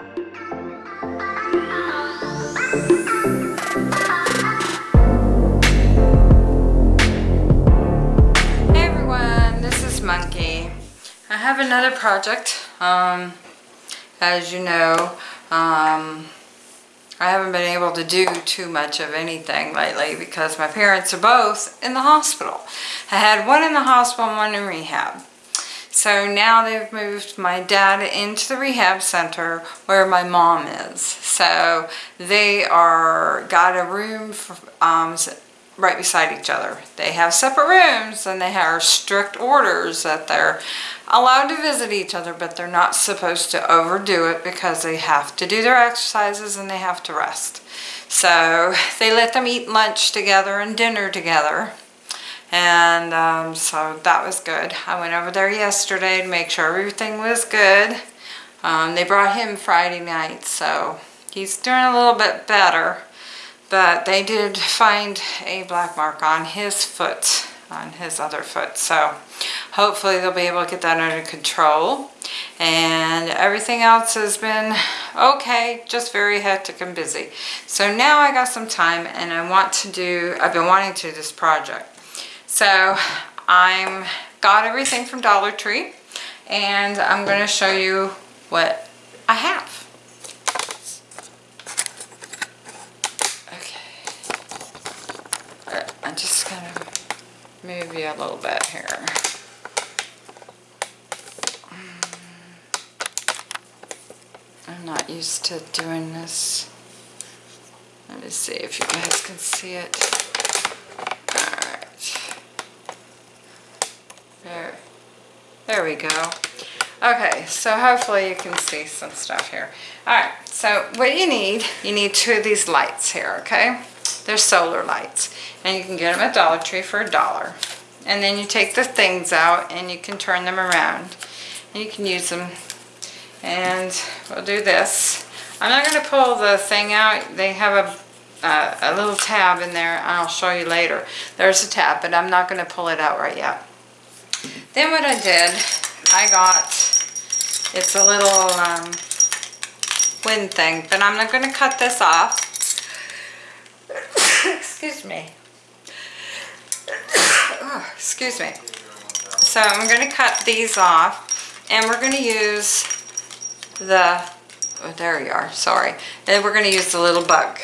Everyone, this is Monkey. I have another project. Um, as you know, um, I haven't been able to do too much of anything lately because my parents are both in the hospital. I had one in the hospital and one in rehab. So now they've moved my dad into the rehab center where my mom is. So they are got a room for, um, right beside each other. They have separate rooms and they have strict orders that they're allowed to visit each other, but they're not supposed to overdo it because they have to do their exercises and they have to rest. So they let them eat lunch together and dinner together. And um, so that was good. I went over there yesterday to make sure everything was good. Um, they brought him Friday night, so he's doing a little bit better. But they did find a black mark on his foot, on his other foot. So hopefully they'll be able to get that under control. And everything else has been okay, just very hectic and busy. So now I got some time and I want to do, I've been wanting to do this project. So I'm got everything from Dollar Tree and I'm going to show you what I have. Okay. I'm just going to move you a little bit here. Mm. I'm not used to doing this. Let me see if you guys can see it. Alright. There. There we go. Okay, so hopefully you can see some stuff here. Alright, so what you need, you need two of these lights here, okay? They're solar lights. And you can get them at Dollar Tree for a dollar. And then you take the things out and you can turn them around. And you can use them and we'll do this. I'm not going to pull the thing out. They have a, uh, a little tab in there. I'll show you later. There's a tab, but I'm not going to pull it out right yet. Then what I did, I got, it's a little um, wind thing, but I'm not going to cut this off. excuse me. oh, excuse me. So I'm going to cut these off, and we're going to use the, oh, there you are, sorry. And we're going to use the little bug.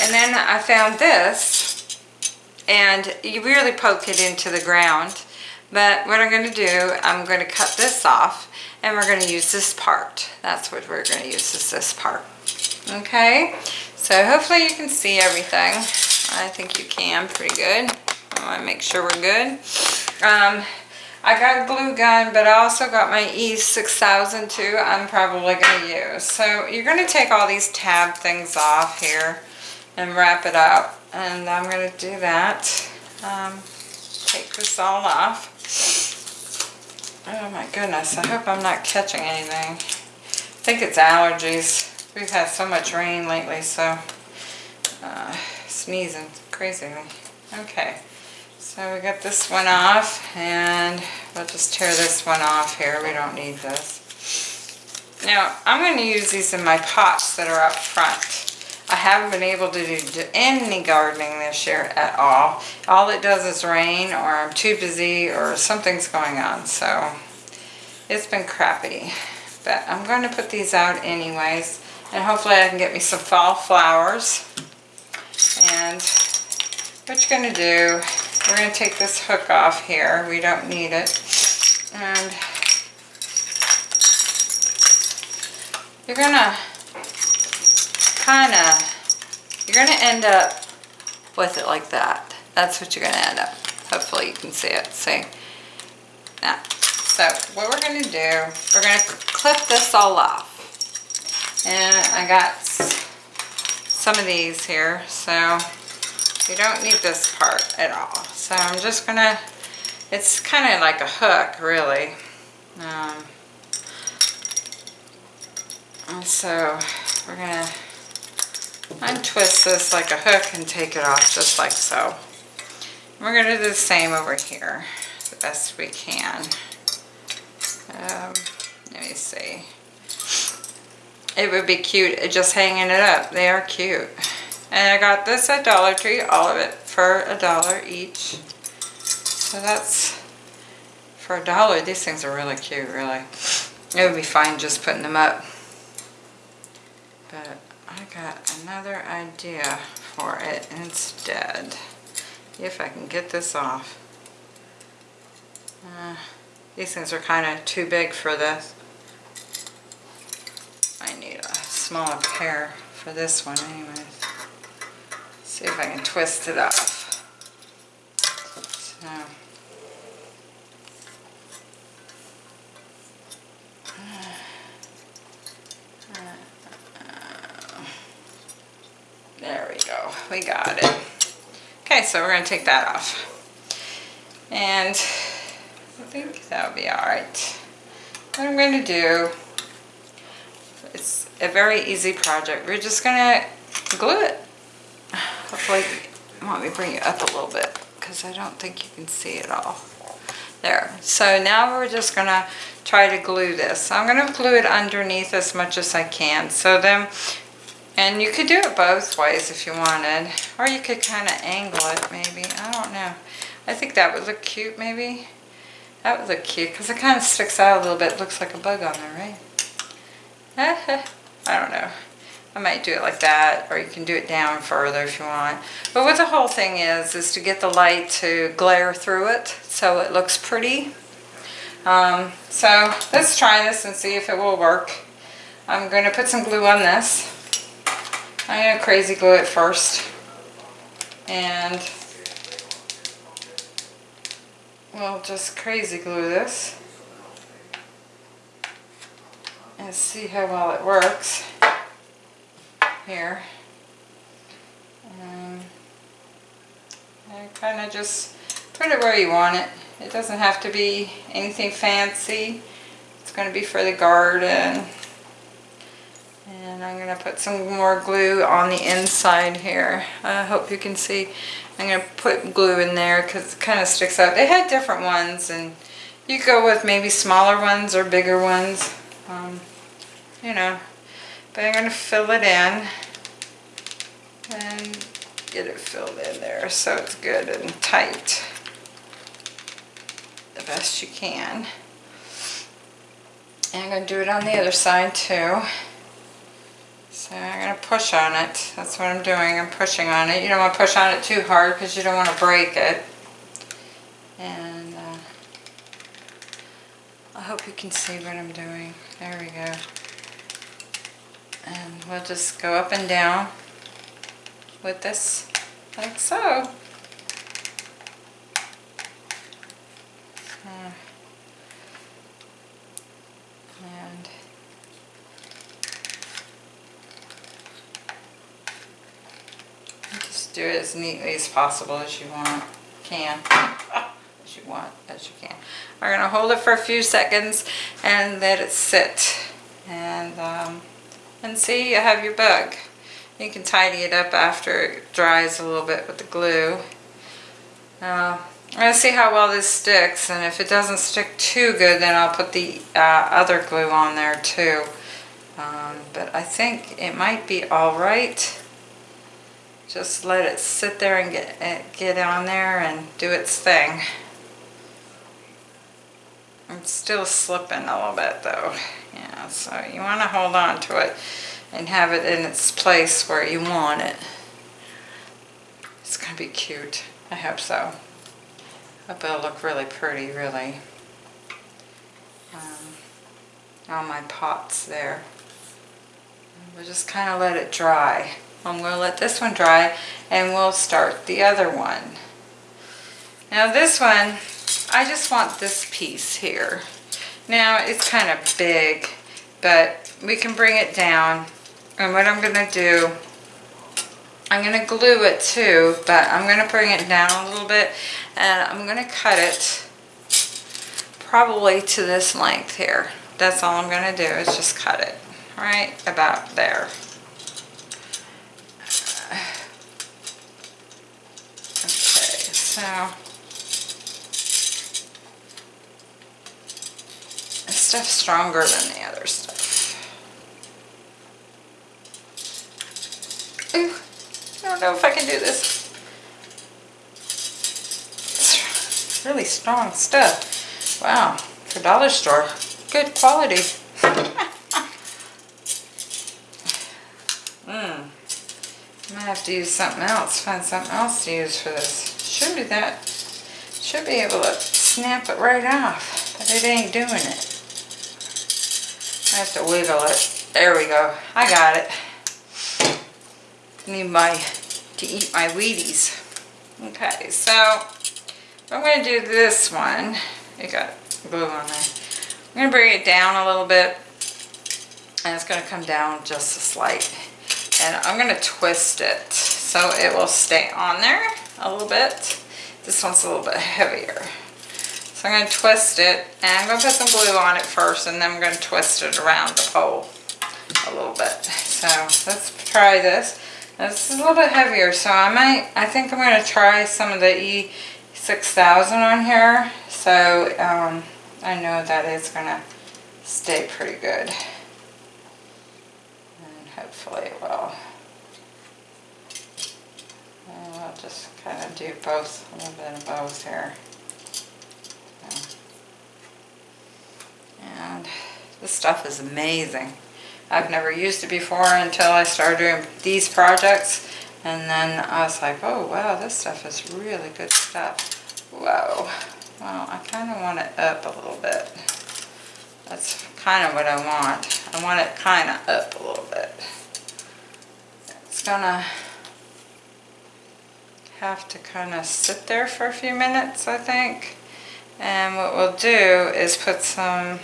And then I found this, and you really poke it into the ground. But what I'm going to do, I'm going to cut this off, and we're going to use this part. That's what we're going to use, is this part. Okay, so hopefully you can see everything. I think you can pretty good. I want to make sure we're good. Um, I got a glue gun, but I also got my E6000 too I'm probably going to use. So you're going to take all these tab things off here and wrap it up. And I'm going to do that. Um, take this all off. Oh my goodness, I hope I'm not catching anything. I think it's allergies. We've had so much rain lately, so uh, sneezing crazily. Okay. So we got this one off and we'll just tear this one off here. We don't need this. Now I'm going to use these in my pots that are up front. I haven't been able to do any gardening this year at all. All it does is rain or I'm too busy or something's going on. So it's been crappy. But I'm going to put these out anyways. And hopefully I can get me some fall flowers. And what you're going to do we're going to take this hook off here. We don't need it. And you're going to kind of, you're going to end up with it like that. That's what you're going to end up. Hopefully you can see it. See? That. So what we're going to do, we're going to clip this all off. And I got some of these here. So you don't need this part at all. So I'm just gonna, it's kind of like a hook really. Um, and so we're gonna untwist this like a hook and take it off just like so. We're gonna do the same over here the best we can. Um, let me see. it would be cute uh, just hanging it up. They are cute. And I got this at Dollar Tree, all of it for a dollar each. So that's for a dollar. These things are really cute, really. It would be fine just putting them up. But I got another idea for it instead. If I can get this off. Uh, these things are kind of too big for this. I need a smaller pair for this one anyways. See if I can twist it off. So. There we got it. Okay, so we're gonna take that off. And I think that'll be all right. What I'm gonna do, it's a very easy project. We're just gonna glue it. Hopefully, want me bring it up a little bit because I don't think you can see it all. There, so now we're just gonna try to glue this. I'm gonna glue it underneath as much as I can. So then and you could do it both ways if you wanted. Or you could kind of angle it maybe. I don't know. I think that would look cute maybe. That would look cute because it kind of sticks out a little bit. It looks like a bug on there, right? I don't know. I might do it like that or you can do it down further if you want. But what the whole thing is, is to get the light to glare through it so it looks pretty. Um, so let's try this and see if it will work. I'm going to put some glue on this. I'm going to crazy glue it first. And we'll just crazy glue this. And see how well it works. Here. Um, and kind of just put it where you want it. It doesn't have to be anything fancy. It's going to be for the garden. And I'm going to put some more glue on the inside here. I hope you can see. I'm going to put glue in there because it kind of sticks out. They had different ones and you go with maybe smaller ones or bigger ones. Um, you know. But I'm going to fill it in and get it filled in there so it's good and tight the best you can. And I'm going to do it on the other side too. So I'm going to push on it. That's what I'm doing. I'm pushing on it. You don't want to push on it too hard because you don't want to break it. And uh, I hope you can see what I'm doing. There we go. And we'll just go up and down with this like so. Uh, and do it as neatly as possible as you want, can, as you want, as you can. We're gonna hold it for a few seconds and let it sit. And, um, and see, you have your bug. You can tidy it up after it dries a little bit with the glue. Uh, I'm going to see how well this sticks and if it doesn't stick too good then I'll put the uh, other glue on there too. Um, but I think it might be alright just let it sit there and get, eh, get on there and do its thing. I'm still slipping a little bit though. Yeah, so you want to hold on to it and have it in its place where you want it. It's going to be cute. I hope so. I hope it'll look really pretty, really. Um, all my pots there. We'll just kind of let it dry. I'm going to let this one dry and we'll start the other one. Now this one, I just want this piece here. Now it's kind of big, but we can bring it down. And what I'm going to do, I'm going to glue it too, but I'm going to bring it down a little bit and I'm going to cut it probably to this length here. That's all I'm going to do is just cut it right about there. So this stuff's stronger than the other stuff. Ooh, I don't know if I can do this. It's really strong stuff. Wow, for dollar store, good quality. Mmm. I might have to use something else, find something else to use for this. Should be that, should be able to snap it right off, but it ain't doing it. I have to wiggle it. There we go. I got it. Need my, to eat my Wheaties. Okay, so I'm going to do this one. It got glue on there. I'm going to bring it down a little bit. And it's going to come down just a slight. And I'm going to twist it so it will stay on there a little bit. This one's a little bit heavier. So I'm going to twist it and I'm going to put some glue on it first and then I'm going to twist it around the pole a little bit. So let's try this. This is a little bit heavier so I might, I think I'm going to try some of the E6000 on here. So um, I know that it's going to stay pretty good. And hopefully it will. We'll just kind of do both, a little bit of both here. And this stuff is amazing. I've never used it before until I started doing these projects. And then I was like, oh wow, this stuff is really good stuff. Whoa. Well, I kind of want it up a little bit. That's kind of what I want. I want it kind of up a little bit. It's gonna have to kind of sit there for a few minutes, I think. And what we'll do is put some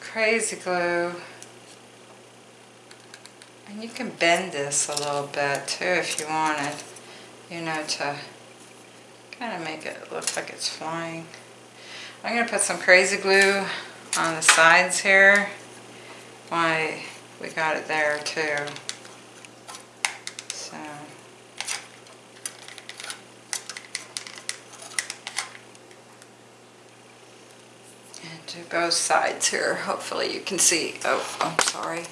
crazy glue. And you can bend this a little bit too if you wanted, you know, to kind of make it look like it's flying. I'm going to put some crazy glue on the sides here. Why, we got it there too. So. Do both sides here. Hopefully you can see. Oh, I'm sorry.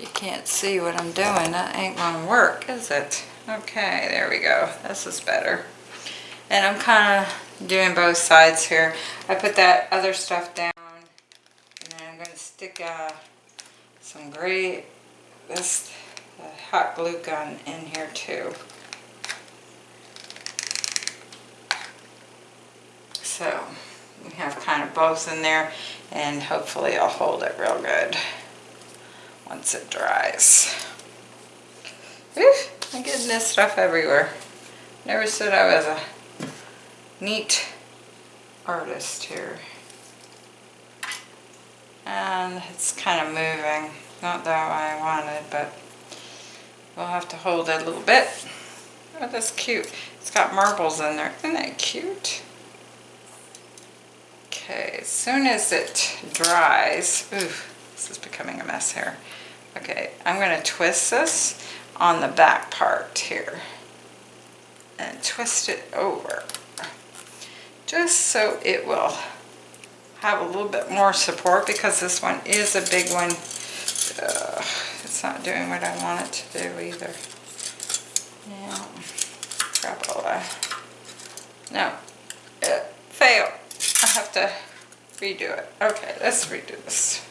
You can't see what I'm doing. That ain't gonna work, is it? Okay, there we go. This is better. And I'm kind of doing both sides here. I put that other stuff down. And then I'm going to stick uh, some gray, this hot glue gun in here too. So we have kind of both in there and hopefully I'll hold it real good once it dries. Whew, I'm getting this stuff everywhere. Never said I was a neat artist here. And it's kind of moving. Not that I wanted, but we'll have to hold it a little bit. Oh, that's cute. It's got marbles in there. Isn't that cute? Okay, as soon as it dries, ooh, this is becoming a mess here. Okay, I'm going to twist this on the back part here and twist it over just so it will have a little bit more support because this one is a big one. It's not doing what I want it to do either. Yeah, crapola. No, it failed. I have to redo it. Okay, let's redo this.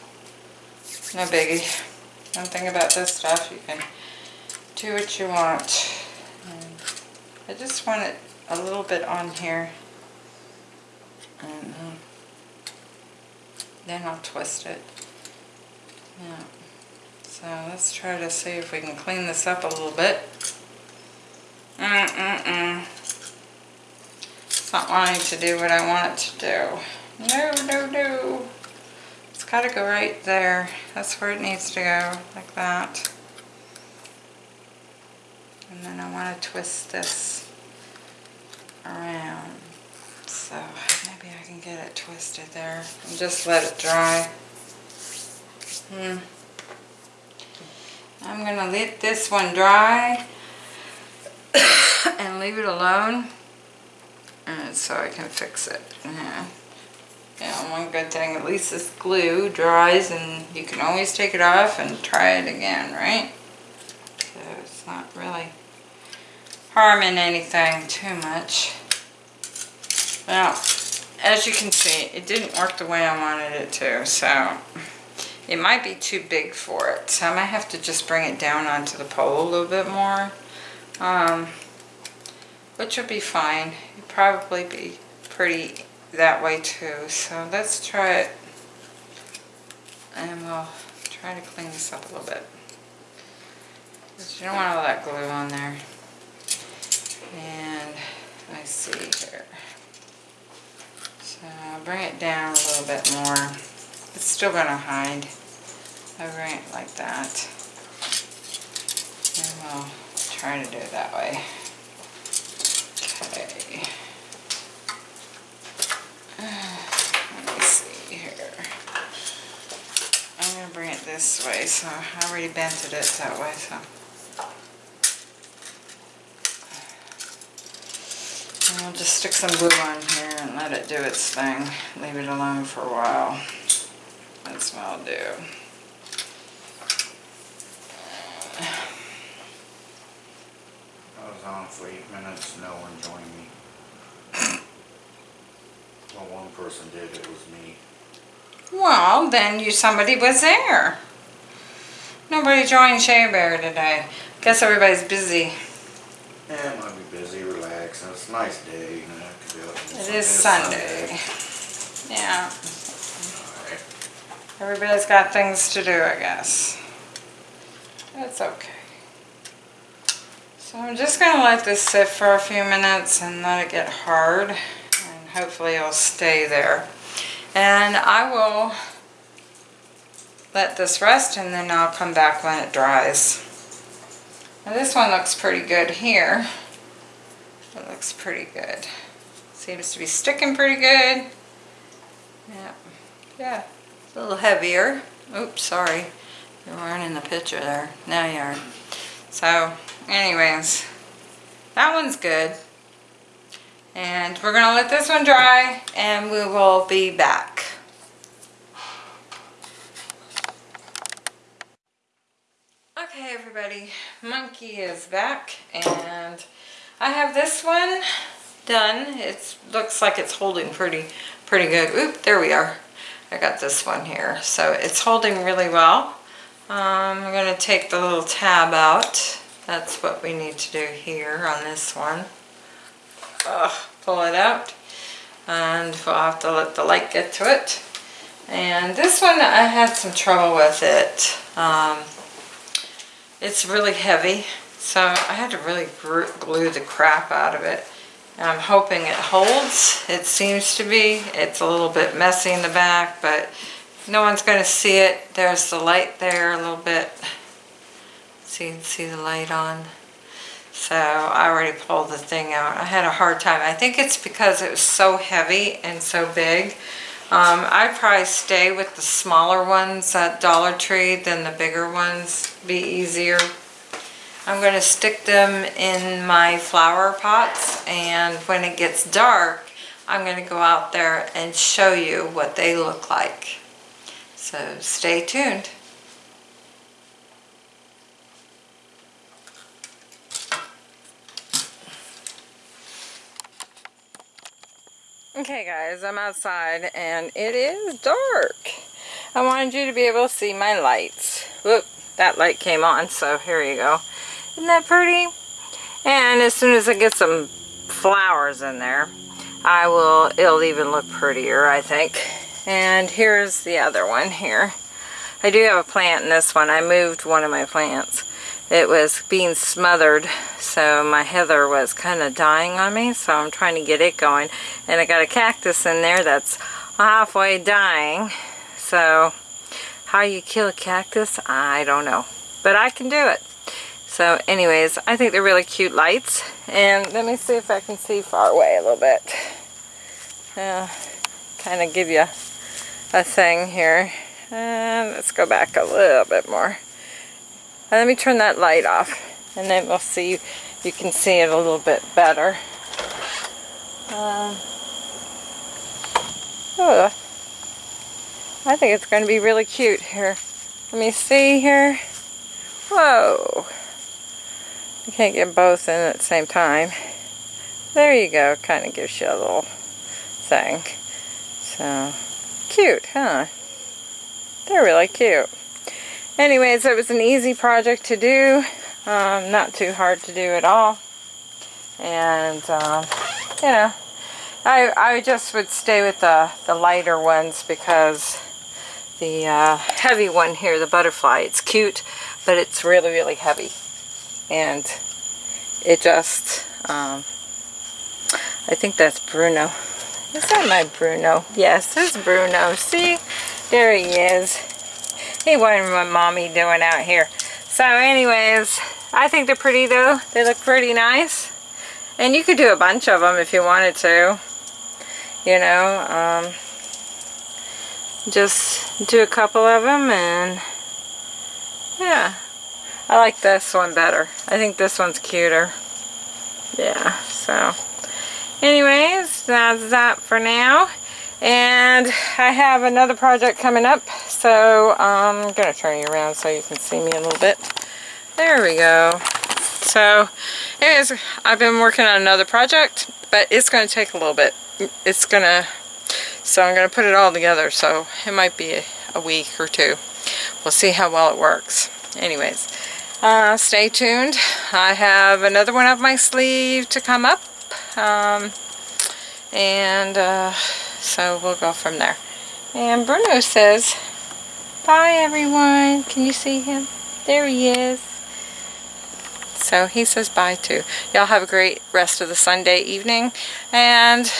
No biggie. One thing about this stuff, you can do what you want. And I just want it a little bit on here. And uh, then I'll twist it. Yeah. So let's try to see if we can clean this up a little bit. Mm-mm-mm. It's not wanting to do what I want it to do. No, no, no. It's got to go right there. That's where it needs to go, like that. And then I want to twist this around. So maybe I can get it twisted there and just let it dry. Hmm. I'm going to let this one dry and leave it alone and so I can fix it. Yeah. One good thing, at least this glue dries and you can always take it off and try it again, right? So it's not really harming anything too much. Well, as you can see, it didn't work the way I wanted it to, so it might be too big for it. So I might have to just bring it down onto the pole a little bit more, um, which would be fine. It'll probably be pretty that way too. So let's try it and we'll try to clean this up a little bit. Because you don't want all that glue on there. And I see here. So bring it down a little bit more. It's still going to hide. I bring it like that. And we'll try to do it that way. Okay. Let me see here. I'm going to bring it this way, so I already bented it that way, so. And I'll just stick some glue on here and let it do its thing. Leave it alone for a while. That's what I'll do. I was on for eight minutes, no one joined me. Well, one person did, it was me. Well, then you, somebody was there. Nobody joined Shea Bear today. Guess everybody's busy. Yeah, it might be busy, relax, and it's a nice day, you know, to it. It is Sunday. Yeah, Alright. everybody's got things to do, I guess. That's okay. So I'm just gonna let this sit for a few minutes and let it get hard. And hopefully it'll stay there. And I will let this rest and then I'll come back when it dries. Now this one looks pretty good here. It looks pretty good. Seems to be sticking pretty good. Yeah, yeah, it's a little heavier. Oops, sorry. You weren't in the picture there. Now you are. So, anyways, that one's good. And we're gonna let this one dry and we will be back. Okay everybody, Monkey is back and I have this one done. It looks like it's holding pretty, pretty good. Oop, there we are. I got this one here. So it's holding really well. Um, I'm going to take the little tab out. That's what we need to do here on this one. Ugh, pull it out. And we'll have to let the light get to it. And this one, I had some trouble with it. Um, it's really heavy, so I had to really glue the crap out of it. I'm hoping it holds. It seems to be. It's a little bit messy in the back, but no one's going to see it. There's the light there a little bit. See, see the light on. So I already pulled the thing out. I had a hard time. I think it's because it was so heavy and so big. Um, I'd probably stay with the smaller ones at Dollar Tree than the bigger ones. Be easier. I'm going to stick them in my flower pots and when it gets dark I'm going to go out there and show you what they look like. So stay tuned. Okay guys, I'm outside and it is dark. I wanted you to be able to see my lights. Whoop, that light came on, so here you go. Isn't that pretty? And as soon as I get some flowers in there, I will, it'll even look prettier, I think. And here's the other one here. I do have a plant in this one. I moved one of my plants. It was being smothered, so my heather was kind of dying on me, so I'm trying to get it going. And I got a cactus in there that's halfway dying. So, how you kill a cactus, I don't know. But I can do it. So anyways, I think they're really cute lights. And let me see if I can see far away a little bit. Uh, kind of give you a thing here. And let's go back a little bit more. Uh, let me turn that light off and then we'll see, you can see it a little bit better. Um, oh, I think it's going to be really cute here. Let me see here. Whoa. You can't get both in at the same time. There you go. Kind of gives you a little thing. So, cute, huh? They're really cute. Anyways, it was an easy project to do. Um, not too hard to do at all. And, um, you know, I, I just would stay with the, the lighter ones because the uh, heavy one here, the butterfly, it's cute, but it's really, really heavy. And it just, um, I think that's Bruno. Is that my Bruno? Yes, that's Bruno. See? There he is. He wondered what mommy doing out here. So anyways, I think they're pretty though. They look pretty nice. And you could do a bunch of them if you wanted to. You know, um, just do a couple of them and yeah. I like this one better. I think this one's cuter. Yeah, so anyways, that's that for now. And I have another project coming up, so I'm to turn you around so you can see me a little bit. There we go. So, anyways, I've been working on another project, but it's to take a little bit. It's to, so I'm to put it all together, so it might be a, a week or two. We'll see how well it works. Anyways, uh, stay tuned. I have another one up my sleeve to come up. Um, and uh, so we'll go from there. And Bruno says, bye everyone. Can you see him? There he is. So he says bye too. Y'all have a great rest of the Sunday evening. And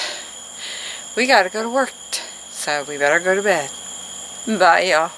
we got to go to work. So we better go to bed. Bye y'all.